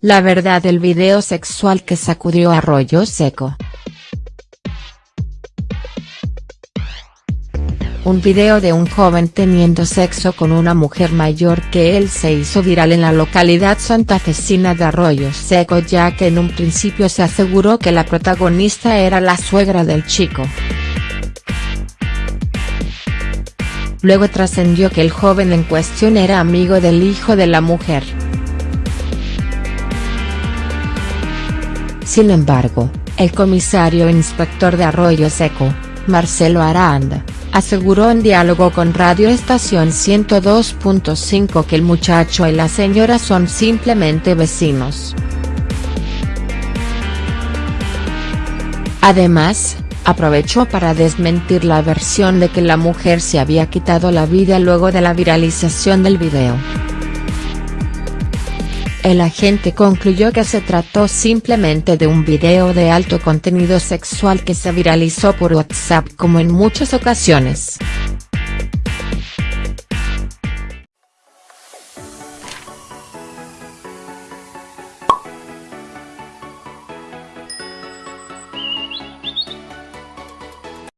La verdad del video sexual que sacudió Arroyo Seco. Un video de un joven teniendo sexo con una mujer mayor que él se hizo viral en la localidad santafesina de Arroyo Seco ya que en un principio se aseguró que la protagonista era la suegra del chico. Luego trascendió que el joven en cuestión era amigo del hijo de la mujer. Sin embargo, el comisario inspector de Arroyo Seco, Marcelo Aranda, aseguró en diálogo con Radio Estación 102.5 que el muchacho y la señora son simplemente vecinos. Además, aprovechó para desmentir la versión de que la mujer se había quitado la vida luego de la viralización del video. El agente concluyó que se trató simplemente de un video de alto contenido sexual que se viralizó por WhatsApp como en muchas ocasiones.